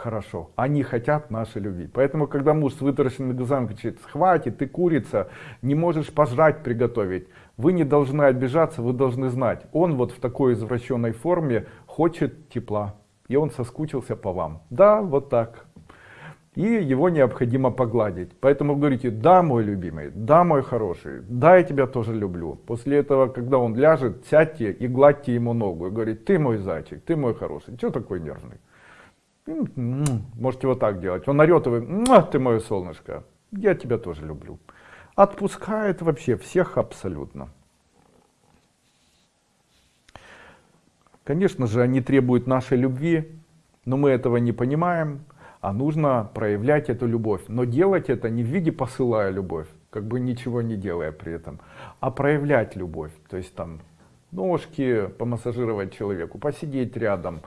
хорошо. Они хотят нашей любви. Поэтому, когда муж с вытаращенными глазами кричит, хватит, ты курица, не можешь пожрать приготовить, вы не должны обижаться, вы должны знать, он вот в такой извращенной форме хочет тепла, и он соскучился по вам. Да, вот так. И его необходимо погладить. Поэтому говорите, да, мой любимый, да, мой хороший, да, я тебя тоже люблю. После этого, когда он ляжет, сядьте и гладьте ему ногу. И говорите, ты мой зайчик, ты мой хороший, что такой нервный? Можете вот так делать. Он орет, вы, ты мое солнышко, я тебя тоже люблю. Отпускает вообще всех абсолютно. Конечно же, они требуют нашей любви, но мы этого не понимаем, а нужно проявлять эту любовь. Но делать это не в виде посылая любовь, как бы ничего не делая при этом, а проявлять любовь. То есть там ножки помассажировать человеку, посидеть рядом,